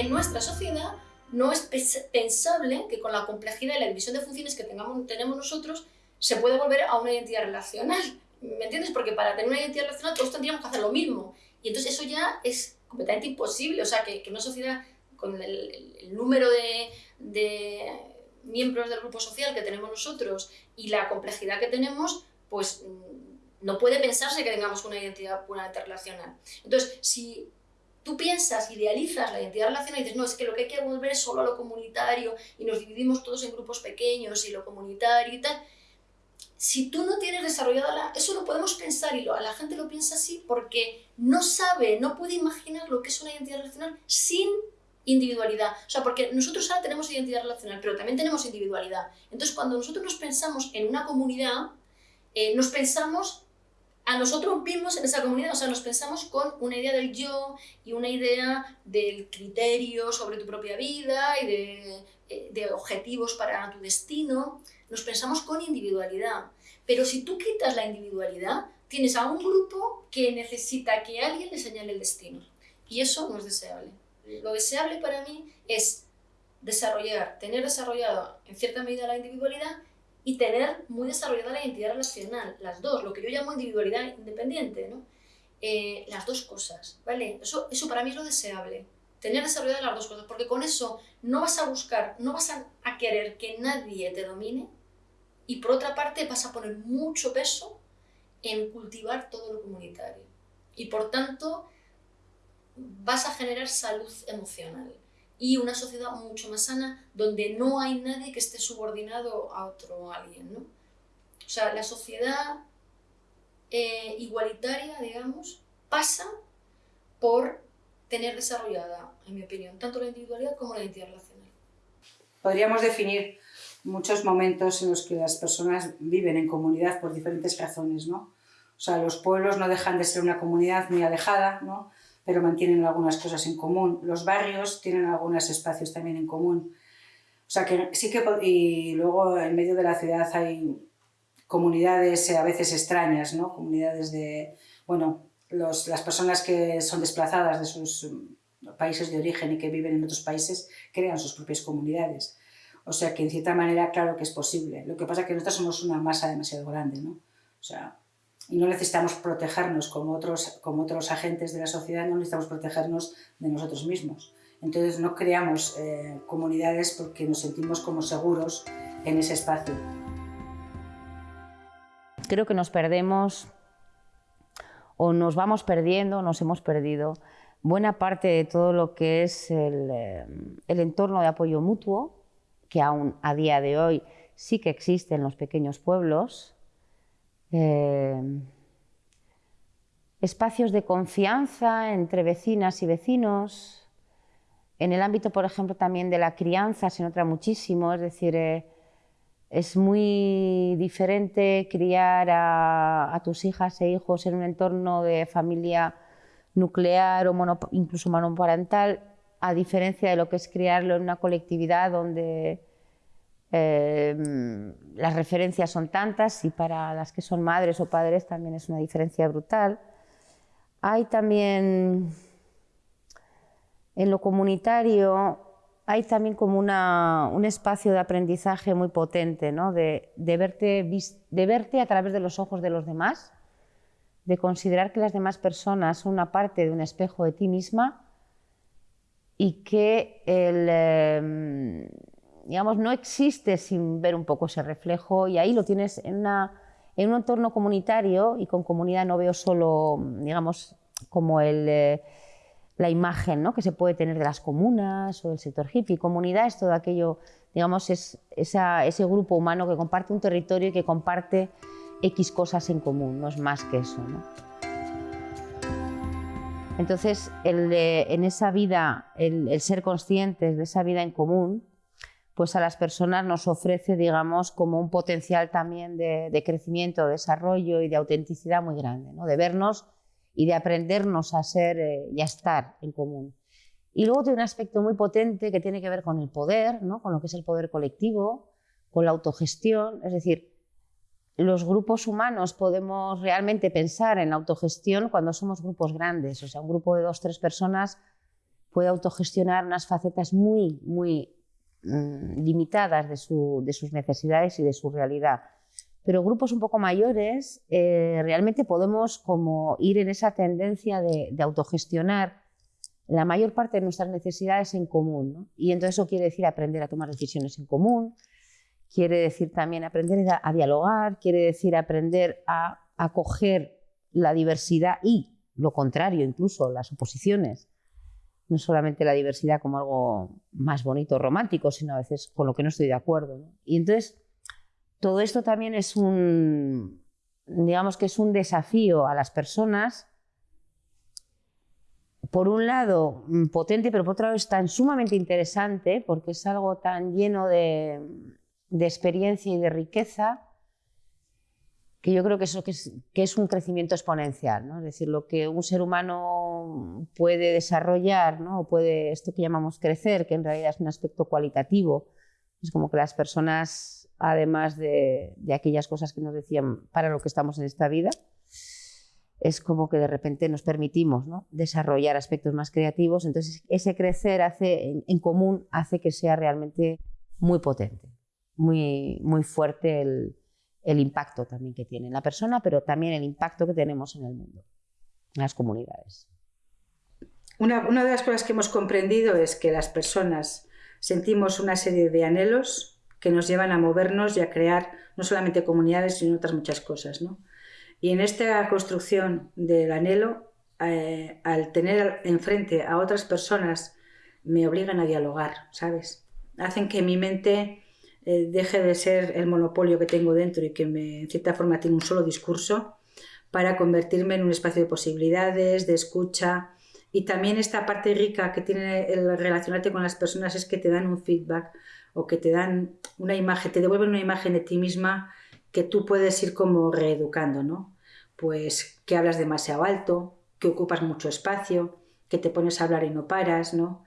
en nuestra sociedad no es pensable que con la complejidad y la división de funciones que tenemos nosotros se pueda volver a una identidad relacional. ¿Me entiendes? Porque para tener una identidad relacional todos tendríamos que hacer lo mismo. Y entonces eso ya es completamente imposible. O sea, que, que una sociedad con el, número de, de, miembros del grupo social que tenemos nosotros y la complejidad que tenemos, pues mm, no puede pensarse que tengamos una identidad puramente relacional. Entonces, si tú piensas, idealizas la identidad relacional y dices, no, es que lo que hay que volver es solo a lo comunitario y nos dividimos todos en grupos pequeños y lo comunitario y tal, si tú no tienes desarrollada la... Eso lo podemos pensar y lo, la gente lo piensa así porque no sabe, no puede imaginar lo que es una identidad relacional sin individualidad. O sea, porque nosotros ahora tenemos identidad relacional, pero también tenemos individualidad. Entonces, cuando nosotros nos pensamos en una comunidad, eh, nos pensamos a nosotros mismos en esa comunidad, o sea, nos pensamos con una idea del yo y una idea del criterio sobre tu propia vida y de, eh, de objetivos para tu destino nos pensamos con individualidad. Pero si tú quitas la individualidad, tienes a un grupo que necesita que alguien le señale el destino. Y eso no es deseable. Lo deseable para mí es desarrollar, tener desarrollado en cierta medida la individualidad y tener muy desarrollada la identidad relacional, las dos, lo que yo llamo individualidad independiente, ¿no? Eh, las dos cosas, ¿vale? Eso, eso para mí es lo deseable tener desarrolladas las dos cosas, porque con eso no vas a buscar, no vas a, querer que nadie te domine y por otra parte vas a poner mucho peso en cultivar todo lo comunitario. Y por tanto vas a generar salud emocional y una sociedad mucho más sana donde no hay nadie que esté subordinado a otro alguien. ¿no? O sea, la sociedad eh, igualitaria, digamos, pasa por tener desarrollada, en mi opinión, tanto la individualidad como la identidad relacional. Podríamos definir muchos momentos en los que las personas viven en comunidad por diferentes razones, ¿no? O sea, los pueblos no dejan de ser una comunidad muy alejada, ¿no? Pero mantienen algunas cosas en común. Los barrios tienen algunos espacios también en común. O sea, que sí que... Y luego en medio de la ciudad hay comunidades a veces extrañas, ¿no? Comunidades de... Bueno, las personas que son desplazadas de sus mm, países de origen y que viven en otros países crean sus propias comunidades. O sea que en cierta manera claro que es posible. Lo que pasa es que nosotros somos una masa demasiado grande, ¿no? O sea, y no necesitamos protegernos como otros, como otros agentes de la sociedad, no necesitamos protegernos de nosotros mismos. Entonces no creamos eh, comunidades porque nos sentimos como seguros en ese espacio. Creo que nos perdemos o nos vamos perdiendo, nos hemos perdido buena parte de todo lo que es el, eh, entorno de apoyo mutuo, que aún a día de hoy sí que existe en los pequeños pueblos, eh, espacios de confianza entre vecinas y vecinos, en el ámbito, por ejemplo, también de la crianza se nota muchísimo, es decir, eh, es muy diferente criar a, tus hijas e hijos en un entorno de familia nuclear o incluso monoparental, a diferencia de lo que es criarlo en una colectividad donde em, las referencias son tantas y para las que son madres o padres también es una diferencia brutal. Hay también en lo comunitario hay también como un espacio de aprendizaje muy potente, ¿no? de, verte, de verte a través de los ojos de los demás, de considerar que las demás personas son una parte de un espejo de ti misma y que el, em, digamos, no existe sin ver un poco ese reflejo y ahí lo tienes en, en un entorno comunitario y con comunidad no veo solo, digamos, como el... Eh, la imagen ¿no? que se puede tener de las comunas o del sector hippie. Comunidad es todo aquello, digamos, es ese grupo humano que comparte un territorio y que comparte X cosas en común, no es más que eso. Entonces, el en esa vida, el, ser conscientes de esa vida en común, pues a las personas nos ofrece, digamos, como un potencial también de, de crecimiento, desarrollo y de autenticidad muy grande, ¿no? de vernos y de aprendernos a ser eh, y a estar en común. Y luego tiene un aspecto muy potente que tiene que ver con el poder, ¿no? con lo que es el poder colectivo, con la autogestión, es decir, los grupos humanos podemos realmente pensar en la autogestión cuando somos grupos grandes, o sea, un grupo de dos, tres personas puede autogestionar unas facetas muy, muy mm, limitadas de, sus necesidades y de su realidad. Pero grupos un poco mayores, eh, realmente podemos como ir en esa tendencia de, autogestionar la mayor parte de nuestras necesidades en común. Y entonces eso quiere decir aprender a tomar decisiones en común, quiere decir también aprender a, dialogar, quiere decir aprender a acoger la diversidad y lo contrario, incluso las oposiciones. No solamente la diversidad como algo más bonito, romántico, sino a veces con lo que no estoy de acuerdo. Y entonces, todo esto también es un, digamos que es un desafío a las personas, por un lado mm, potente, pero por otro lado es tan sumamente interesante porque es algo tan lleno de, de experiencia y de riqueza, que yo creo que, eso, que, es, un crecimiento exponencial, ¿no? es decir, lo que un ser humano puede desarrollar, ¿no? o puede, esto que llamamos crecer, que en realidad es un aspecto cualitativo, es como que las personas, además de, de aquellas cosas que nos decían para lo que estamos en esta vida, es como que de repente nos permitimos ¿no? desarrollar aspectos más creativos, entonces ese crecer hace, en común hace que sea realmente muy potente muy, muy fuerte el, el impacto también que tiene en la persona, pero también el impacto que tenemos en el mundo, en las comunidades. Una, de las cosas que hemos comprendido es que las personas sentimos una serie de anhelos que nos llevan a movernos y a crear no solamente comunidades, sino otras muchas cosas. ¿no? Y en esta construcción del anhelo, eh, al tener enfrente a otras personas, me obligan a dialogar, ¿sabes? Hacen que mi mente eh, deje de ser el monopolio que tengo dentro y que me, en cierta forma tiene un solo discurso para convertirme en un espacio de posibilidades, de escucha. Y también esta parte rica que tiene el relacionarte con las personas es que te dan un feedback o que te dan una imagen, te devuelven una imagen de ti misma que tú puedes ir como reeducando, ¿no? Pues que hablas demasiado alto, que ocupas mucho espacio, que te pones a hablar y no paras, ¿no?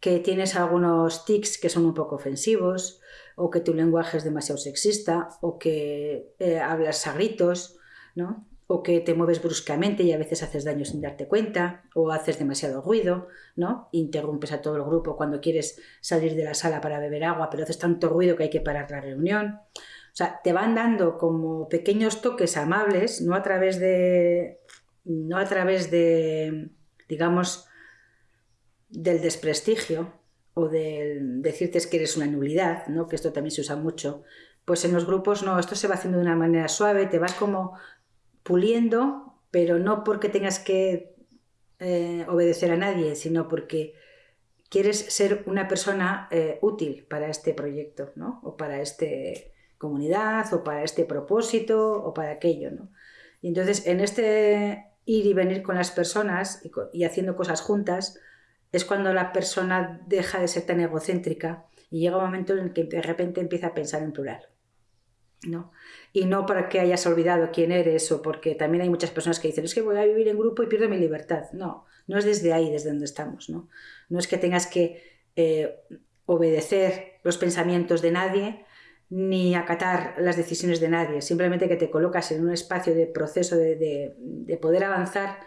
Que tienes algunos tics que son un poco ofensivos, o que tu lenguaje es demasiado sexista, o que eh, hablas a gritos, ¿no? o que te mueves bruscamente y a veces haces daño sin darte cuenta, o haces demasiado ruido, ¿no? Interrumpes a todo el grupo cuando quieres salir de la sala para beber agua, pero haces tanto ruido que hay que parar la reunión. O sea, te van dando como pequeños toques amables, no a través de, no a través de, digamos, del desprestigio, o de decirte que eres una nulidad, ¿no? que esto también se usa mucho, pues en los grupos no, esto se va haciendo de una manera suave, te vas como puliendo, pero no porque tengas que eh, obedecer a nadie, sino porque quieres ser una persona eh, útil para este proyecto, ¿no? o para esta comunidad, o para este propósito, o para aquello. ¿no? Y entonces, en este ir y venir con las personas y haciendo cosas juntas, es cuando la persona deja de ser tan egocéntrica y llega un momento en el que de repente empieza a pensar en plural. ¿no? Y no porque hayas olvidado quién eres o porque también hay muchas personas que dicen es que voy a vivir en grupo y pierdo mi libertad. No, no es desde ahí, desde donde estamos. No, no es que tengas que eh, obedecer los pensamientos de nadie ni acatar las decisiones de nadie, simplemente que te colocas en un espacio de proceso de, de poder avanzar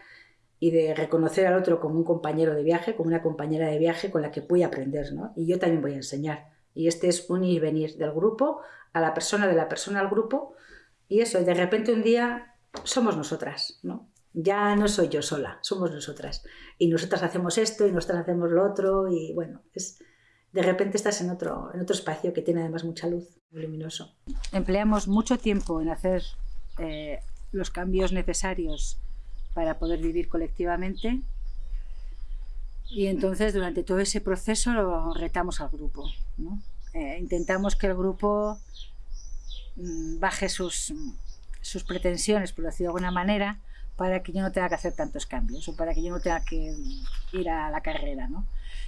y de reconocer al otro como un compañero de viaje, como una compañera de viaje con la que voy a aprender, ¿no? Y yo también voy a enseñar. Y este es un ir y venir del grupo a la persona, de la persona al grupo, y eso, de repente un día somos nosotras, ¿no? Ya no soy yo sola, somos nosotras. Y nosotras hacemos esto y nosotras hacemos lo otro, y bueno, es, de repente estás en otro, en otro espacio que tiene además mucha luz, muy luminoso. Empleamos mucho tiempo en hacer eh, los cambios necesarios para poder vivir colectivamente. Y entonces durante todo ese proceso lo retamos al grupo. Eh, intentamos que el grupo mm, baje sus, sus pretensiones, por decirlo de alguna manera, para que yo no tenga que hacer tantos cambios o para que yo no tenga que ir a la carrera. ¿no?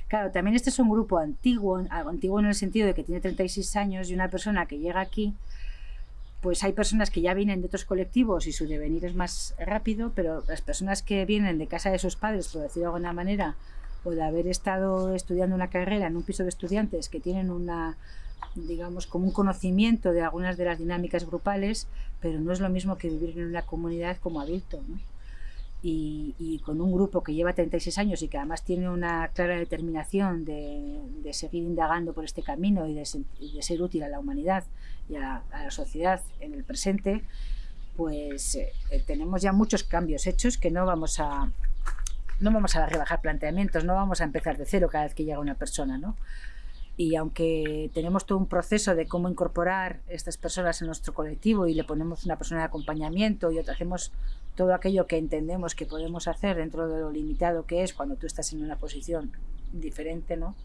Claro, también este es un grupo antiguo, antiguo en el sentido de que tiene 36 años y una persona que llega aquí pues hay personas que ya vienen de otros colectivos y su devenir es más rápido, pero las personas que vienen de casa de sus padres, por decirlo de alguna manera, o de haber estado estudiando una carrera en un piso de estudiantes que tienen una, digamos, como un conocimiento de algunas de las dinámicas grupales, pero no es lo mismo que vivir en una comunidad como adulto. y, con un grupo que lleva 36 años y que además tiene una clara determinación de, seguir indagando por este camino y de, ser útil a la humanidad y a, la sociedad en el presente, pues eh, tenemos ya muchos cambios hechos que no vamos a no vamos a rebajar planteamientos, no vamos a empezar de cero cada vez que llega una persona, ¿no? y aunque tenemos todo un proceso de cómo incorporar estas personas en nuestro colectivo y le ponemos una persona de acompañamiento y hacemos todo aquello que entendemos que podemos hacer dentro de lo limitado que es cuando tú estás en una posición diferente, ¿no?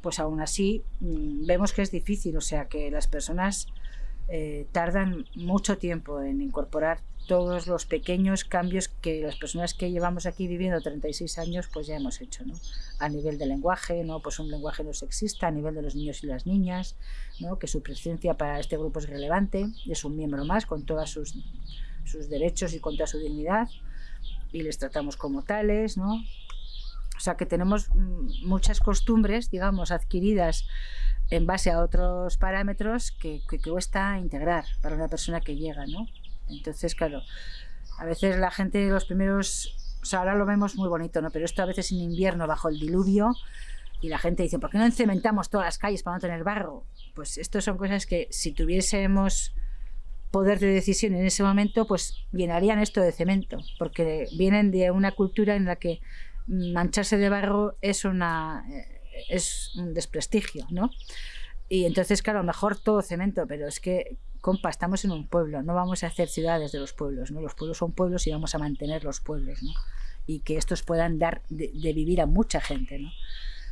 Pues aún así mm, vemos que es difícil, o sea que las personas eh, tardan mucho tiempo en incorporar todos los pequeños cambios que las personas que llevamos aquí viviendo 36 años pues ya hemos hecho, ¿no? A nivel de lenguaje, ¿no? Pues un lenguaje no sexista, a nivel de los niños y las niñas, ¿no? Que su presencia para este grupo es relevante, es un miembro más con todos sus derechos y con toda su dignidad y les tratamos como tales, ¿no? O sea que tenemos mm, muchas costumbres, digamos, adquiridas en base a otros parámetros que, que, cuesta integrar para una persona que llega, ¿no? Entonces, claro, a veces la gente, los primeros, o sea, ahora lo vemos muy bonito, ¿no? Pero esto a veces en invierno, bajo el diluvio, y la gente dice, ¿por qué no encementamos todas las calles para no tener barro? Pues esto son cosas que si tuviésemos poder de decisión en ese momento, pues llenarían esto de cemento, porque vienen de una cultura en la que mancharse de barro es, una, es un desprestigio, ¿no? Y entonces, claro, mejor todo cemento, pero es que compa, estamos en un pueblo, no vamos a hacer ciudades de los pueblos, ¿no? Los pueblos son pueblos y vamos a mantener los pueblos, ¿no? Y que estos puedan dar de, vivir a mucha gente, ¿no?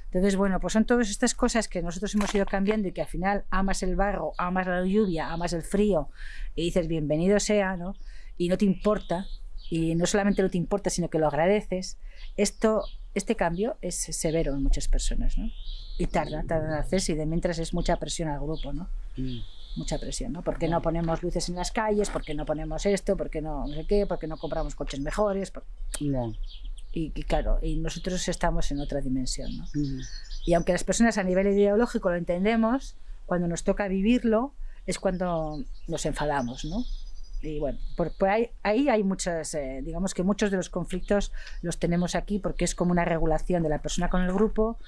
Entonces, bueno, pues son todas estas cosas que nosotros hemos ido cambiando y que al final amas el barro, amas la lluvia, amas el frío y dices bienvenido sea, ¿no? Y no te importa, y no solamente no te importa, sino que lo agradeces. Esto, este cambio es severo en muchas personas, ¿no? Y tarda, tarda en hacerse y de mientras es mucha presión al grupo, ¿no? Mm mucha presión, ¿no? ¿Por qué no ponemos luces en las calles? ¿Por qué no ponemos esto? ¿Por qué no, no sé qué? ¿Por qué no compramos coches mejores? Y, claro, y nosotros estamos en otra dimensión, ¿no? Y aunque las personas a nivel ideológico lo entendemos, cuando nos toca vivirlo es cuando nos enfadamos, ¿no? Y bueno, por, ahí, ahí, hay muchas, eh, digamos que muchos de los conflictos los tenemos aquí porque es como una regulación de la persona con el grupo,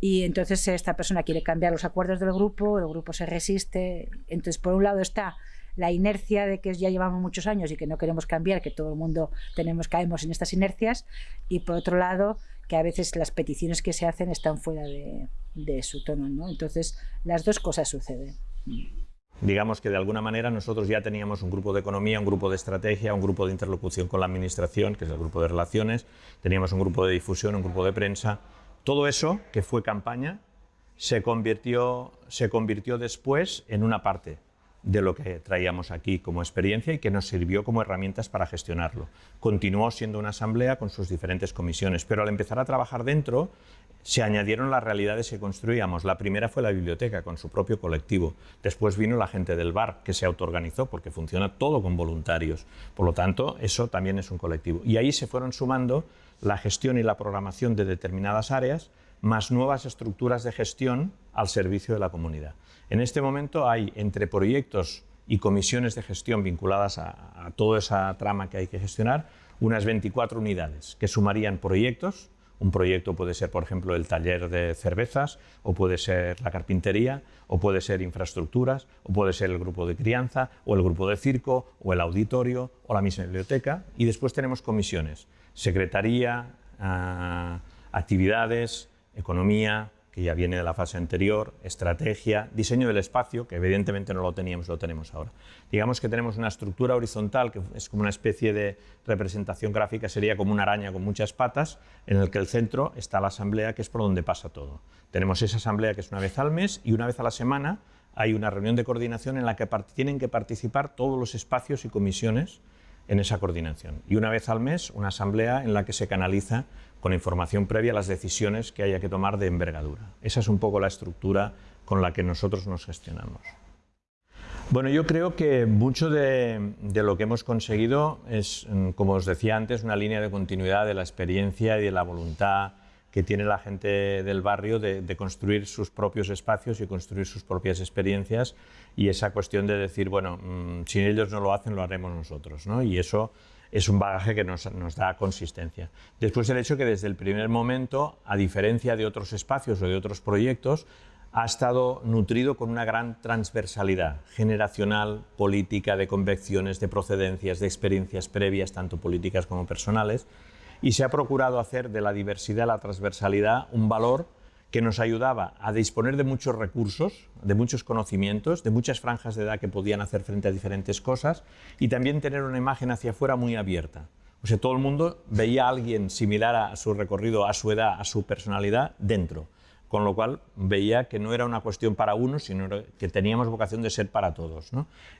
y entonces esta persona quiere cambiar los acuerdos del grupo, el grupo se resiste. Entonces, por un lado está la inercia de que ya llevamos muchos años y que no queremos cambiar, que todo el mundo tenemos caemos en estas inercias, y por otro lado que a veces las peticiones que se hacen están fuera de, de su tono, ¿no? Entonces, las dos cosas suceden. Digamos que de alguna manera nosotros ya teníamos un grupo de economía, un grupo de estrategia, un grupo de interlocución con la administración, que es el grupo de relaciones, teníamos un grupo de difusión, un grupo de prensa, todo eso, que fue campaña, se convirtió, se convirtió después en una parte de lo que traíamos aquí como experiencia y que nos sirvió como herramientas para gestionarlo. Continuó siendo una asamblea con sus diferentes comisiones, pero al empezar a trabajar dentro se añadieron las realidades que construíamos. La primera fue la biblioteca con su propio colectivo. Después vino la gente del bar que se autoorganizó porque funciona todo con voluntarios. Por lo tanto, eso también es un colectivo. Y ahí se fueron sumando la gestión y la programación de determinadas áreas, más nuevas estructuras de gestión al servicio de la comunidad. En este momento hay entre proyectos y comisiones de gestión vinculadas a, toda esa trama que hay que gestionar, unas 24 unidades que sumarían proyectos, un proyecto puede ser, por ejemplo, el taller de cervezas, o puede ser la carpintería, o puede ser infraestructuras, o puede ser el grupo de crianza, o el grupo de circo, o el auditorio, o la misma biblioteca. Y después tenemos comisiones secretaría, ah, actividades, economía, que ya viene de la fase anterior, estrategia, diseño del espacio, que evidentemente no lo teníamos, lo tenemos ahora. Digamos que tenemos una estructura horizontal, que es como una especie de representación gráfica, sería como una araña con muchas patas, en el que el centro está la asamblea, que es por donde pasa todo. Tenemos esa asamblea que es una vez al mes y una vez a la semana hay una reunión de coordinación en la que tienen que participar todos los espacios y comisiones en esa coordinación. Y una vez al mes, una asamblea en la que se canaliza con información previa las decisiones que haya que tomar de envergadura. Esa es un poco la estructura con la que nosotros nos gestionamos. Bueno, yo creo que mucho de, lo que hemos conseguido es, mm, como os decía antes, una línea de continuidad de la experiencia y de la voluntad que tiene la gente del barrio de, construir sus propios espacios y construir sus propias experiencias y esa cuestión de decir, bueno, mm, si ellos no lo hacen, lo haremos nosotros. ¿no? Y eso es un bagaje que nos, da consistencia. Después el hecho que desde el primer momento, a diferencia de otros espacios o de otros proyectos, ha estado nutrido con una gran transversalidad generacional, política, de convicciones, de procedencias, de experiencias previas, tanto políticas como personales, y se ha procurado hacer de la diversidad, la transversalidad, un valor que nos ayudaba a disponer de muchos recursos, de muchos conocimientos, de muchas franjas de edad que podían hacer frente a diferentes cosas y también tener una imagen hacia afuera muy abierta. O sea, todo el mundo veía a alguien similar a su recorrido, a su edad, a su personalidad dentro, con lo cual veía que no era una cuestión para uno, sino que teníamos vocación de ser para todos.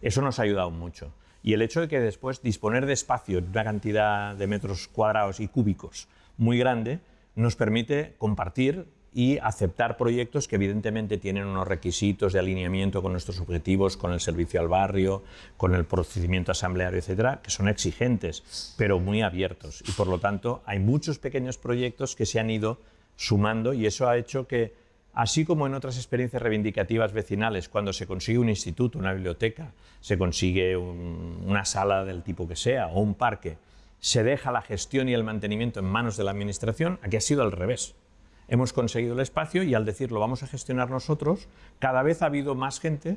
Eso nos ha ayudado mucho. Y el hecho de que después disponer de espacio, una cantidad de metros cuadrados y cúbicos muy grande, nos permite compartir y aceptar proyectos que evidentemente tienen unos requisitos de alineamiento con nuestros objetivos, con el servicio al barrio, con el procedimiento asambleario, etcétera, que son exigentes, pero muy abiertos. Y por lo tanto, hay muchos pequeños proyectos que se han ido sumando y eso ha hecho que, así como en otras experiencias reivindicativas vecinales, cuando se consigue un instituto, una biblioteca, se consigue una sala del tipo que sea o un parque, se deja la gestión y el mantenimiento en manos de la administración, aquí ha sido al revés hemos conseguido el espacio y al decirlo vamos a gestionar nosotros, cada vez ha habido más gente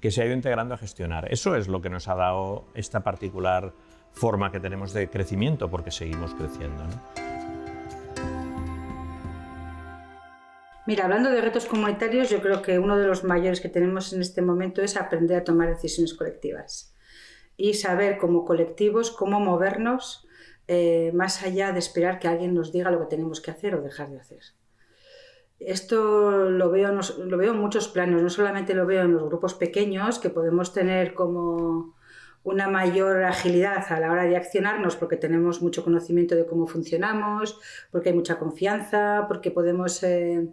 que se ha ido integrando a gestionar. Eso es lo que nos ha dado esta particular forma que tenemos de crecimiento, porque seguimos creciendo. Mira, hablando de retos comunitarios, yo creo que uno de los mayores que tenemos en este momento es aprender a tomar decisiones colectivas y saber como colectivos cómo movernos eh, más allá de esperar que alguien nos diga lo que tenemos que hacer o dejar de hacer. Esto lo veo, lo veo en muchos planos, no solamente lo veo en los grupos pequeños, que podemos tener como una mayor agilidad a la hora de accionarnos porque tenemos mucho conocimiento de cómo funcionamos, porque hay mucha confianza, porque podemos eh,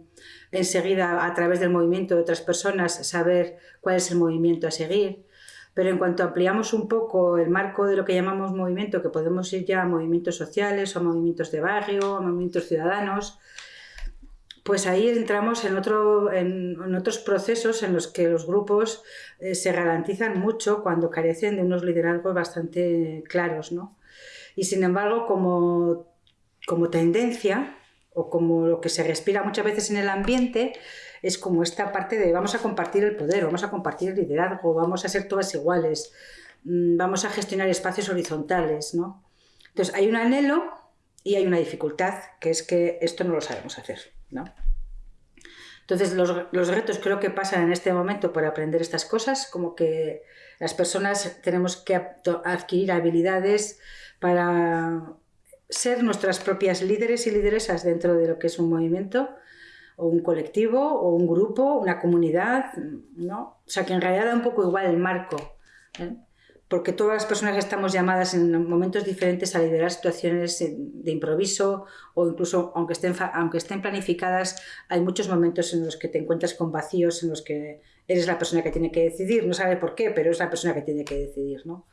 enseguida a través del movimiento de otras personas saber cuál es el movimiento a seguir. Pero en cuanto ampliamos un poco el marco de lo que llamamos movimiento, que podemos ir ya a movimientos sociales, o a movimientos de barrio, a movimientos ciudadanos, pues ahí entramos en, otro, en, otros procesos en los que los grupos eh, se garantizan mucho cuando carecen de unos liderazgos bastante claros. ¿no? Y sin embargo, como, como tendencia o como lo que se respira muchas veces en el ambiente, es como esta parte de vamos a compartir el poder, vamos a compartir el liderazgo, vamos a ser todas iguales, mm, vamos a gestionar espacios horizontales. ¿no? Entonces hay un anhelo y hay una dificultad, que es que esto no lo sabemos hacer. ¿no? Entonces, los, los, retos creo que pasan en este momento por aprender estas cosas, como que las personas tenemos que adquirir habilidades para ser nuestras propias líderes y lideresas dentro de lo que es un movimiento o un colectivo o un grupo, una comunidad, ¿no? O sea, que en realidad da un poco igual el marco. ¿eh? Porque todas las personas estamos llamadas en momentos diferentes a liderar situaciones de improviso o incluso aunque estén, aunque estén planificadas, hay muchos momentos en los que te encuentras con vacíos, en los que eres la persona que tiene que decidir, no sabe por qué, pero es la persona que tiene que decidir. ¿no?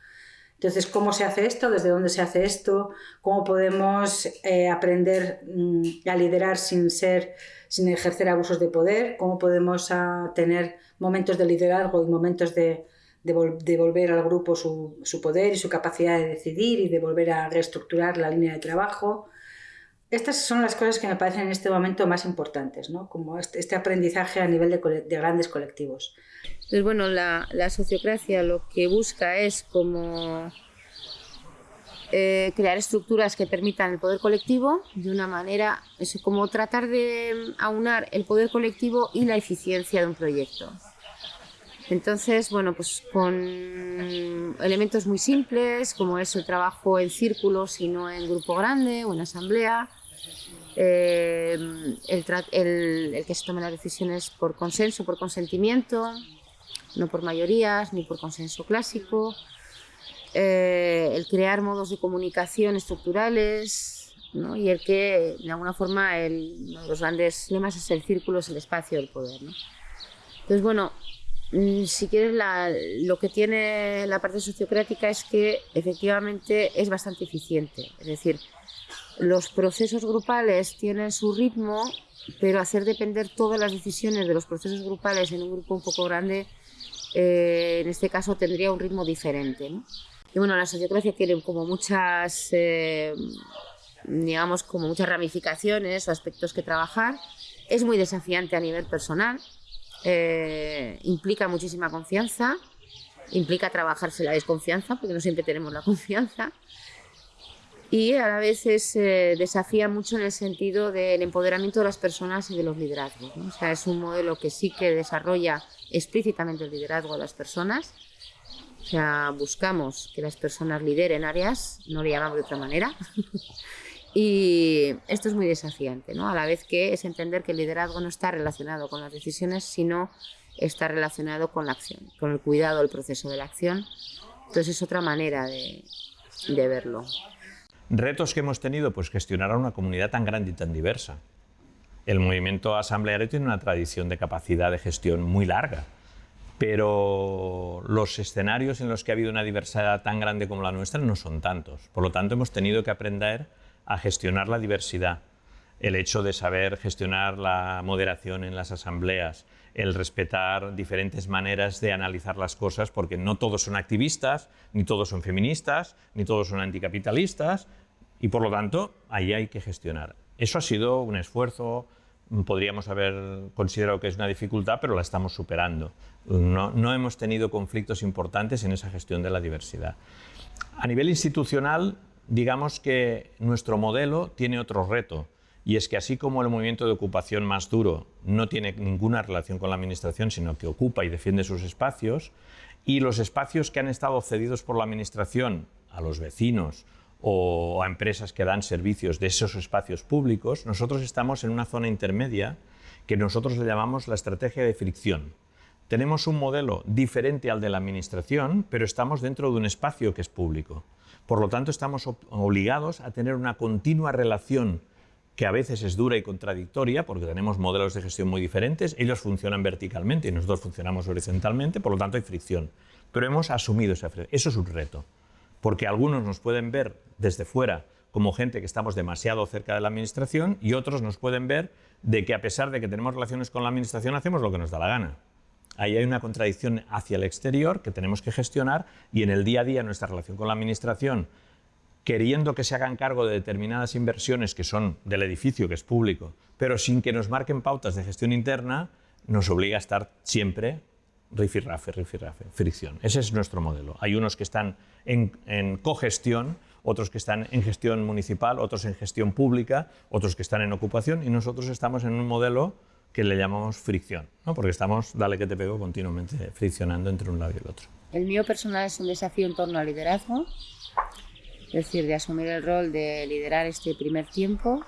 Entonces, ¿cómo se hace esto? ¿Desde dónde se hace esto? ¿Cómo podemos eh, aprender mm, a liderar sin, ser, sin ejercer abusos de poder? ¿Cómo podemos ah, tener momentos de liderazgo y momentos de devolver al grupo su, su, poder y su capacidad de decidir y de volver a reestructurar la línea de trabajo. Estas son las cosas que me parecen en este momento más importantes, ¿no? como este, este aprendizaje a nivel de, de, grandes colectivos. Entonces, bueno, la, la, sociocracia lo que busca es como eh, crear estructuras que permitan el poder colectivo de una manera, es como tratar de aunar el poder colectivo y la eficiencia de un proyecto. Entonces, bueno, pues con elementos muy simples, como es el trabajo en círculos y no en grupo grande o en asamblea, eh, el, que se tomen las decisiones por consenso, por consentimiento, no por mayorías ni por consenso clásico, eh, el crear modos de comunicación estructurales ¿no? y el que, de alguna forma, uno de los grandes lemas es el círculo, es el espacio del poder. ¿no? Entonces, bueno, si quieres, lo que tiene la parte sociocrática es que efectivamente es bastante eficiente. Es decir, los procesos grupales tienen su ritmo, pero hacer depender todas las decisiones de los procesos grupales en un grupo un poco grande, eh, en este caso tendría un ritmo diferente. Y bueno, la sociocracia tiene como muchas, eh, digamos, como muchas ramificaciones o aspectos que trabajar. Es muy desafiante a nivel personal, eh, implica muchísima confianza, implica trabajarse la desconfianza, porque no siempre tenemos la confianza y a la vez eh, desafía mucho en el sentido del empoderamiento de las personas y de los liderazgos. O sea, es un modelo que sí que desarrolla explícitamente el liderazgo de las personas. O sea, buscamos que las personas lideren áreas, no le llamamos de otra manera. y esto es muy desafiante, ¿no? A la vez que es entender que el liderazgo no está relacionado con las decisiones, sino está relacionado con la acción, con el cuidado del proceso de la acción. Entonces es otra manera de, de verlo. Retos que hemos tenido, pues gestionar a una comunidad tan grande y tan diversa. El movimiento asambleario tiene una tradición de capacidad de gestión muy larga, pero los escenarios en los que ha habido una diversidad tan grande como la nuestra no son tantos. Por lo tanto, hemos tenido que aprender a gestionar la diversidad. El hecho de saber gestionar la moderación en las asambleas, el respetar diferentes maneras de analizar las cosas, porque no todos son activistas, ni todos son feministas, ni todos son anticapitalistas, y por lo tanto, ahí hay que gestionar. Eso ha sido un esfuerzo, podríamos haber considerado que es una dificultad, pero la estamos superando. No, no hemos tenido conflictos importantes en esa gestión de la diversidad. A nivel institucional, digamos que nuestro modelo tiene otro reto, y es que así como el movimiento de ocupación más duro no tiene ninguna relación con la Administración, sino que ocupa y defiende sus espacios, y los espacios que han estado cedidos por la Administración a los vecinos o a empresas que dan servicios de esos espacios públicos, nosotros estamos en una zona intermedia que nosotros le llamamos la estrategia de fricción. Tenemos un modelo diferente al de la Administración, pero estamos dentro de un espacio que es público. Por lo tanto, estamos obligados a tener una continua relación que a veces es dura y contradictoria porque tenemos modelos de gestión muy diferentes, ellos funcionan verticalmente y nosotros funcionamos horizontalmente, por lo tanto hay fricción. Pero hemos asumido esa fricción. Eso es un reto, porque algunos nos pueden ver desde fuera como gente que estamos demasiado cerca de la administración y otros nos pueden ver de que a pesar de que tenemos relaciones con la administración hacemos lo que nos da la gana. Ahí hay una contradicción hacia el exterior que tenemos que gestionar y en el día a día nuestra relación con la administración queriendo que se hagan cargo de determinadas inversiones que son del edificio, que es público, pero sin que nos marquen pautas de gestión interna, nos obliga a estar siempre rifirrafe, rifirrafe, fricción. Ese es nuestro modelo. Hay unos que están en, en cogestión, otros que están en gestión municipal, otros en gestión pública, otros que están en ocupación y nosotros estamos en un modelo que le llamamos fricción, ¿no? porque estamos, dale que te pego, continuamente friccionando entre un lado y el otro. El mío personal es un desafío en torno al liderazgo es decir, de asumir el rol de liderar este primer tiempo,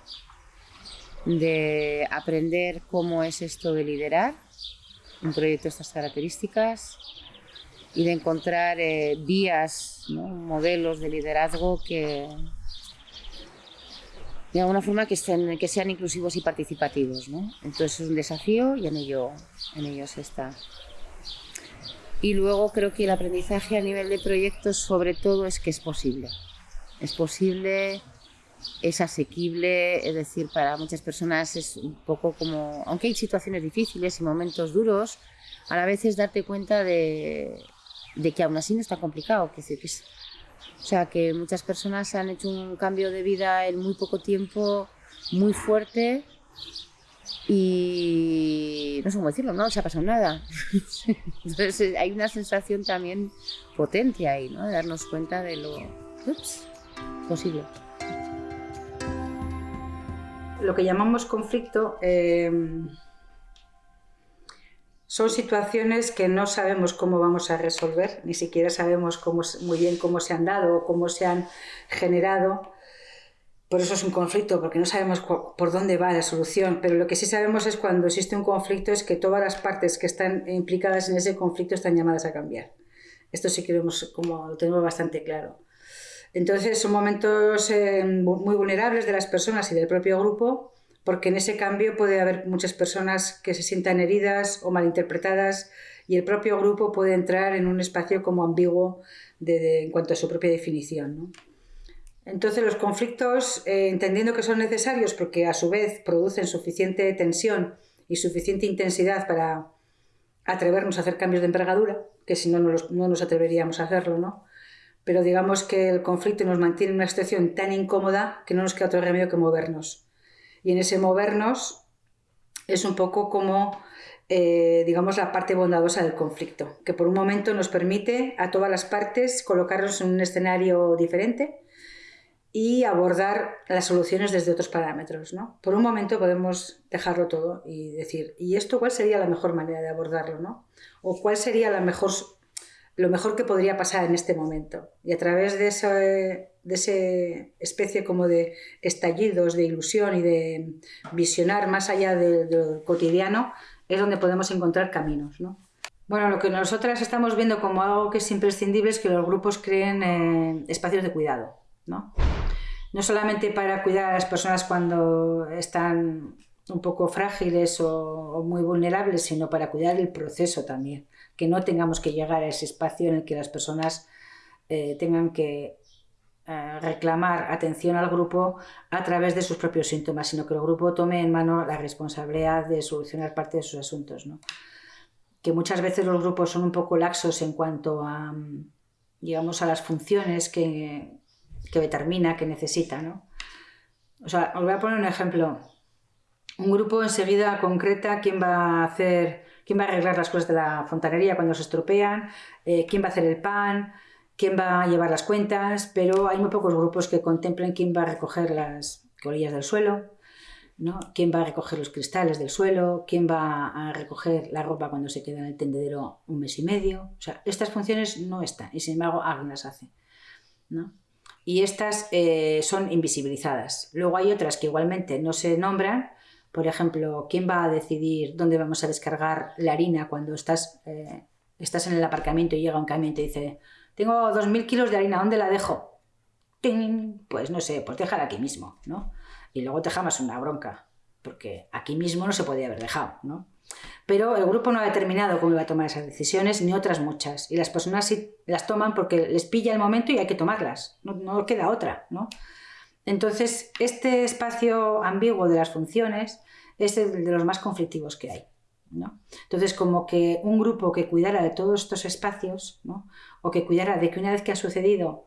de aprender cómo es esto de liderar un proyecto de estas características y de encontrar eh, vías, modelos de liderazgo que de alguna forma que, estén, que sean inclusivos y participativos. Entonces es un desafío y en ello, en ello se está. Y luego creo que el aprendizaje a nivel de proyectos sobre todo es que es posible es posible, es asequible, es decir, para muchas personas es un poco como, aunque hay situaciones difíciles y momentos duros, a la vez es darte cuenta de, que aún así no está complicado. Que, que o sea, que muchas personas han hecho un cambio de vida en muy poco tiempo, muy fuerte, y no sé cómo decirlo, no se ha pasado nada. Entonces hay una sensación también potente ahí, ¿no? De darnos cuenta de lo... Posible. Lo que llamamos conflicto eh, son situaciones que no sabemos cómo vamos a resolver, ni siquiera sabemos cómo, muy bien cómo se han dado o cómo se han generado. Por eso es un conflicto, porque no sabemos por dónde va la solución, pero lo que sí sabemos es cuando existe un conflicto es que todas las partes que están implicadas en ese conflicto están llamadas a cambiar. Esto sí que lo, como, lo tenemos bastante claro. Entonces son momentos eh, muy vulnerables de las personas y del propio grupo, porque en ese cambio puede haber muchas personas que se sientan heridas o malinterpretadas y el propio grupo puede entrar en un espacio como ambiguo en cuanto a su propia definición. Entonces los conflictos, eh, entendiendo que son necesarios porque a su vez producen suficiente tensión y suficiente intensidad para atrevernos a hacer cambios de envergadura, que si no, no, no nos atreveríamos a hacerlo, ¿no? pero digamos que el conflicto nos mantiene en una situación tan incómoda que no nos queda otro remedio que movernos. Y en ese movernos es un poco como, eh, digamos, la parte bondadosa del conflicto, que por un momento nos permite a todas las partes colocarnos en un escenario diferente y abordar las soluciones desde otros parámetros. ¿no? Por un momento podemos dejarlo todo y decir, ¿y esto cuál sería la mejor manera de abordarlo? ¿no? ¿O cuál sería la mejor, lo mejor que podría pasar en este momento? Y a través de esa de ese especie como de estallidos de ilusión y de visionar más allá de, lo cotidiano, es donde podemos encontrar caminos. ¿no? Bueno, lo que nosotras estamos viendo como algo que es imprescindible es que los grupos creen eh, espacios de cuidado. ¿no? no solamente para cuidar a las personas cuando están un poco frágiles o, muy vulnerables, sino para cuidar el proceso también, que no tengamos que llegar a ese espacio en el que las personas eh, tengan que eh, reclamar atención al grupo a través de sus propios síntomas, sino que el grupo tome en mano la responsabilidad de solucionar parte de sus asuntos. ¿no? Que muchas veces los grupos son un poco laxos en cuanto a, digamos, a las funciones que, que determina, que necesita. ¿no? O sea, os voy a poner un ejemplo. Un grupo enseguida concreta quién va a hacer, quién va a arreglar las cosas de la fontanería cuando se estropean, eh, quién va a hacer el pan, quién va a llevar las cuentas, pero hay muy pocos grupos que contemplen quién va a recoger las colillas del suelo, ¿no? quién va a recoger los cristales del suelo, quién va a recoger la ropa cuando se queda en el tendedero un mes y medio. O sea, estas funciones no están y sin embargo alguien las hace. ¿no? y estas eh, son invisibilizadas. Luego hay otras que igualmente no se nombran, por ejemplo, ¿quién va a decidir dónde vamos a descargar la harina cuando estás, eh, estás en el aparcamiento y llega un camión y te dice, tengo 2.000 kilos de harina, ¿dónde la dejo? Pues no sé, pues déjala aquí mismo, ¿no? Y luego te jamas una bronca, porque aquí mismo no se podía haber dejado, ¿no? Pero el grupo no ha determinado cómo iba a tomar esas decisiones, ni otras muchas. Y las personas sí las toman porque les pilla el momento y hay que tomarlas. No, queda otra, ¿no? Entonces, este espacio ambiguo de las funciones es el de los más conflictivos que hay. ¿No? Entonces, como que un grupo que cuidara de todos estos espacios, ¿no? o que cuidara de que una vez que ha sucedido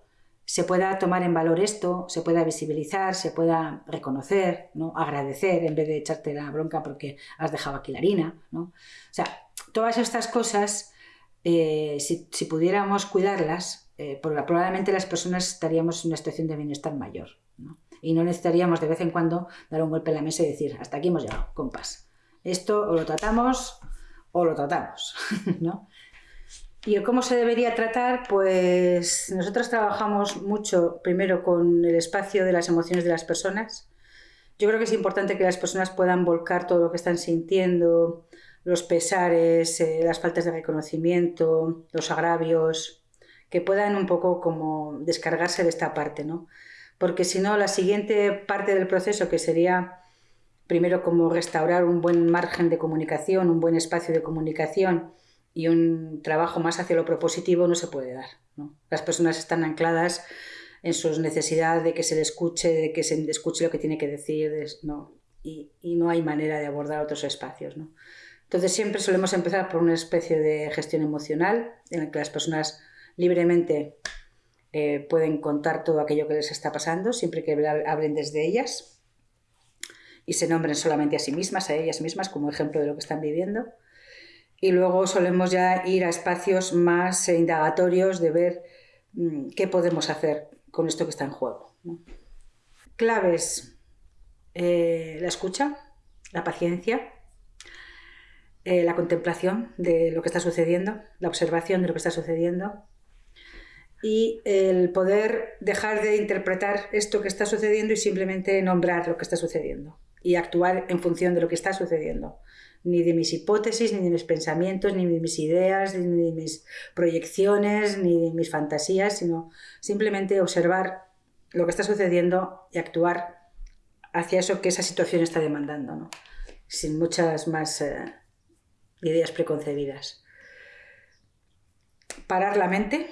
se pueda tomar en valor esto, se pueda visibilizar, se pueda reconocer, ¿no? agradecer en vez de echarte la bronca porque has dejado aquí la harina. ¿no? O sea, todas estas cosas, eh, si, pudiéramos cuidarlas, eh, probablemente las personas estaríamos en una situación de bienestar mayor. ¿no? Y no necesitaríamos de vez en cuando dar un golpe en la mesa y decir, hasta aquí hemos llegado, compás. Esto o lo tratamos o lo tratamos. ¿no? ¿Y cómo se debería tratar? Pues nosotros trabajamos mucho primero con el espacio de las emociones de las personas. Yo creo que es importante que las personas puedan volcar todo lo que están sintiendo, los pesares, eh, las faltas de reconocimiento, los agravios, que puedan un poco como descargarse de esta parte, ¿no? Porque si no, la siguiente parte del proceso, que sería primero como restaurar un buen margen de comunicación, un buen espacio de comunicación, y un trabajo más hacia lo propositivo no se puede dar. Las personas están ancladas en sus necesidades de que se le escuche, de que se escuche lo que tiene que decir, no, y, no hay manera de abordar otros espacios. Entonces siempre solemos empezar por una especie de gestión emocional en la que las personas libremente eh, pueden contar todo aquello que les está pasando, siempre que hablen desde ellas y se nombren solamente a sí mismas, a ellas mismas como ejemplo de lo que están viviendo y luego solemos ya ir a espacios más indagatorios de ver mm, qué podemos hacer con esto que está en juego. Claves, eh, la escucha, la paciencia, eh, la contemplación de lo que está sucediendo, la observación de lo que está sucediendo y el poder dejar de interpretar esto que está sucediendo y simplemente nombrar lo que está sucediendo y actuar en función de lo que está sucediendo ni de mis hipótesis, ni de mis pensamientos, ni de mis ideas, ni de mis proyecciones, ni de mis fantasías, sino simplemente observar lo que está sucediendo y actuar hacia eso que esa situación está demandando, ¿no? sin muchas más eh, ideas preconcebidas. Parar la mente,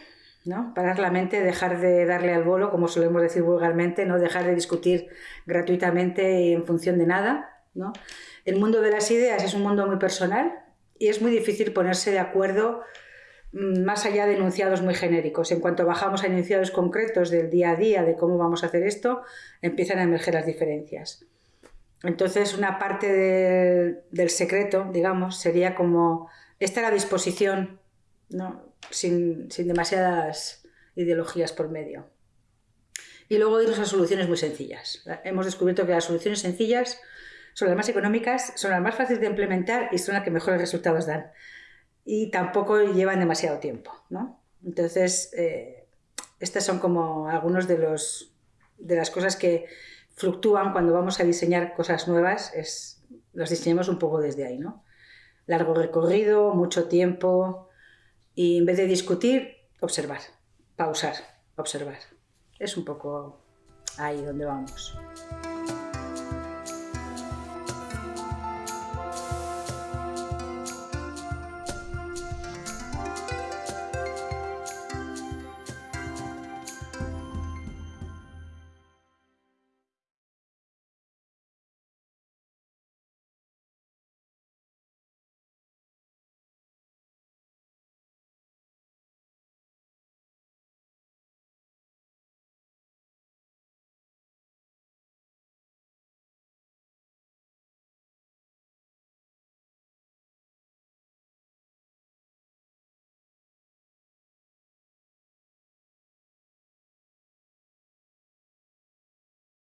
¿no? Parar la mente, dejar de darle al bolo, como solemos decir vulgarmente, no dejar de discutir gratuitamente en función de nada, ¿no? El mundo de las ideas es un mundo muy personal y es muy difícil ponerse de acuerdo mm, más allá de enunciados muy genéricos. En cuanto bajamos a enunciados concretos del día a día, de cómo vamos a hacer esto, empiezan a emerger las diferencias. Entonces, una parte del secreto, digamos, sería como estar a disposición, ¿no? Sin, sin demasiadas ideologías por medio. Y luego irnos a soluciones muy sencillas. Hemos descubierto que las soluciones sencillas son las más económicas, son las más fáciles de implementar y son las que mejores resultados dan. Y tampoco llevan demasiado tiempo. ¿no? Entonces, eh, estas son como algunos de, los, de las cosas que fluctúan cuando vamos a diseñar cosas nuevas, es, las diseñamos un poco desde ahí. ¿no? Largo recorrido, mucho tiempo y en vez de discutir, observar, pausar, observar. Es un poco ahí donde vamos.